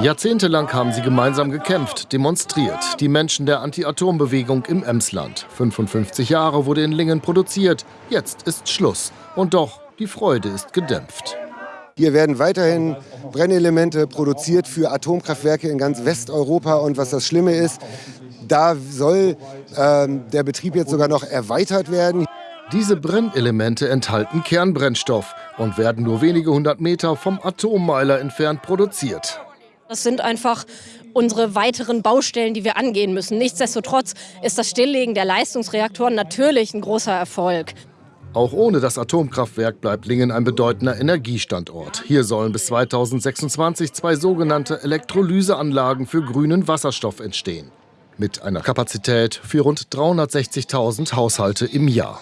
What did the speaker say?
Jahrzehntelang haben sie gemeinsam gekämpft, demonstriert. Die Menschen der Anti-Atom-Bewegung im Emsland. 55 Jahre wurde in Lingen produziert. Jetzt ist Schluss. Und doch, die Freude ist gedämpft. Hier werden weiterhin Brennelemente produziert für Atomkraftwerke in ganz Westeuropa. Und was das Schlimme ist, da soll äh, der Betrieb jetzt sogar noch erweitert werden. Diese Brennelemente enthalten Kernbrennstoff und werden nur wenige hundert Meter vom Atommeiler entfernt produziert. Das sind einfach unsere weiteren Baustellen, die wir angehen müssen. Nichtsdestotrotz ist das Stilllegen der Leistungsreaktoren natürlich ein großer Erfolg. Auch ohne das Atomkraftwerk bleibt Lingen ein bedeutender Energiestandort. Hier sollen bis 2026 zwei sogenannte Elektrolyseanlagen für grünen Wasserstoff entstehen. Mit einer Kapazität für rund 360.000 Haushalte im Jahr.